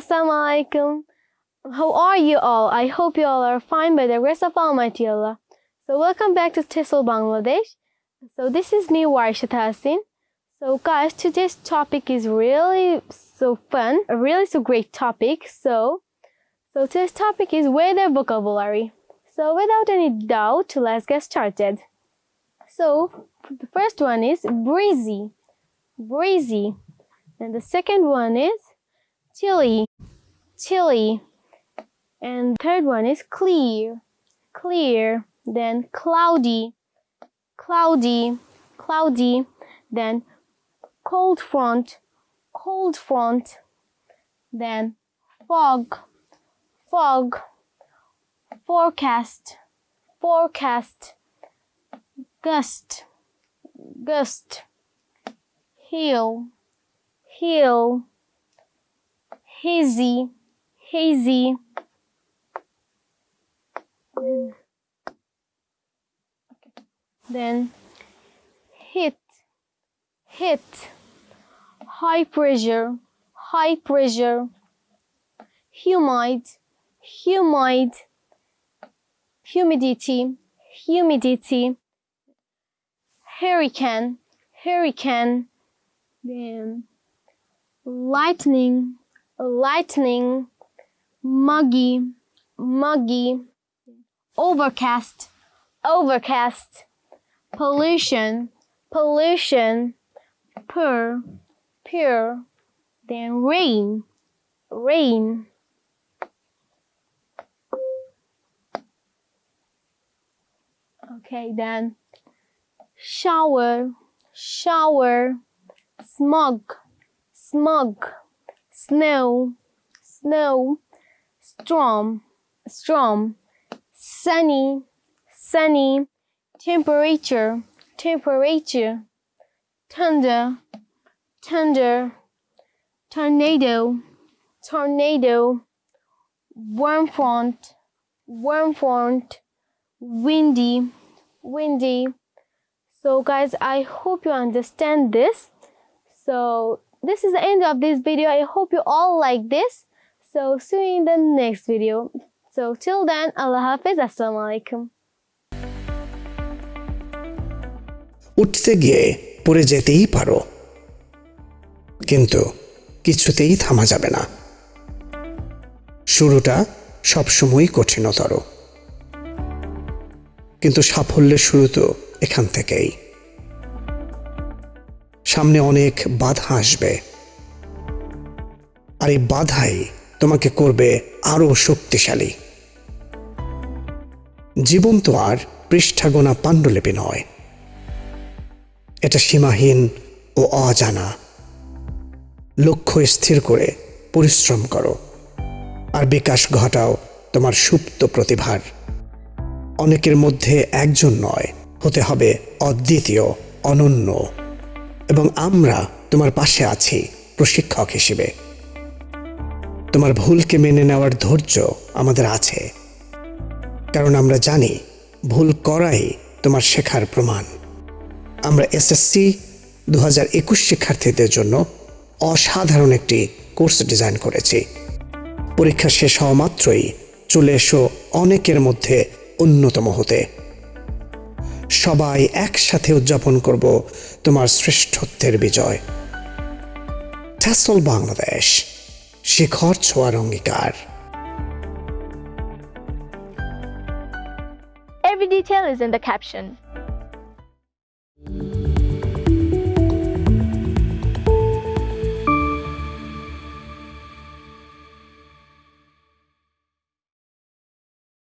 Assalamu alaikum. How are you all? I hope you all are fine by the grace of Almighty Allah. So welcome back to TESOL Bangladesh. So this is me, Warisha Tahsin. So guys, today's topic is really so fun, a really so great topic. So, so today's topic is weather vocabulary. So without any doubt, let's get started. So the first one is breezy, breezy. And the second one is chilly, chilly. And third one is clear, clear. Then cloudy, cloudy, cloudy. Then cold front, cold front. Then fog, fog. Forecast, forecast. Gust, gust. Hill, hill. Hazy, hazy. Then hit, hit, high pressure, high pressure, humid, humid, humidity, humidity, hurricane, hurricane, then lightning, lightning, muggy, muggy, overcast, overcast, pollution, pollution, pure, pure, then rain, rain. Okay, then shower, shower, smog, smog, snow, snow, storm, storm, sunny, sunny, temperature, temperature, thunder, thunder, tornado, tornado, warm front, warm front, windy, windy. So guys, I hope you understand this. So this is the end of this video. I hope you all like this. So see you in the next video. So till then, Allah Hafiz. Assalamu alaikum. উঠতে গিয়ে পড়ে যেতেই পারো কিন্তু কিছুতেই থামা যাবে না শুরুটা সবসময়ই কঠিনতর কিন্তু সাফল্যের শুরু তো এখান থেকেই সামনে অনেক বাধা আসবে। আর এই বাধাই তোমাকে করবে আরও শক্তিশালী। জীবন তো আর পৃষ্ঠাগোনা পাণ্ডুলিপি নয়। এটা সীমাহীন ও অজানা। লক্ষ্য স্থির করে পরিশ্রম করো। আর বিকাশ ঘটাও তোমার সুপ্ত প্রতিভার। অনেকের মধ্যে একজন নয়, হতে হবে অদ্বিতীয়, অনন্য। এবং আমরা তোমার পাশে আছি প্রশিক্ষক হিসেবে। তোমার ভুলকে মেনে নেওয়ার ধৈর্য আমাদের আছে। কারণ আমরা জানি ভুল করাই তোমার শেখার প্রমাণ। আমরা এসএসসি দু হাজার একুশ শিক্ষার্থীদের জন্য অসাধারণ একটি কোর্স ডিজাইন করেছি। পরীক্ষা শেষ হওয়া মাত্রই চলে এসো অনেকের মধ্যে অন্যতম হতে। সবাই একসাথে উদযাপন করব তোমার শ্রেষ্ঠত্বের বিজয় ট্যাসল বাংলাদেশ, শিখর ছোঁয়ার অঙ্গীকার Every detail is in the caption.